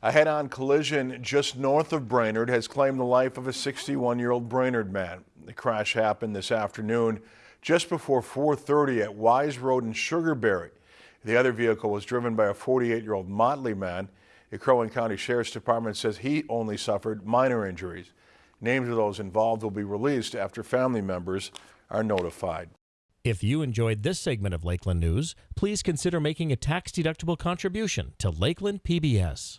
A head-on collision just north of Brainerd has claimed the life of a 61-year-old Brainerd man. The crash happened this afternoon just before 4.30 at Wise Road in Sugarberry. The other vehicle was driven by a 48-year-old Motley man. The Crow Wing County Sheriff's Department says he only suffered minor injuries. Names of those involved will be released after family members are notified. If you enjoyed this segment of Lakeland News, please consider making a tax-deductible contribution to Lakeland PBS.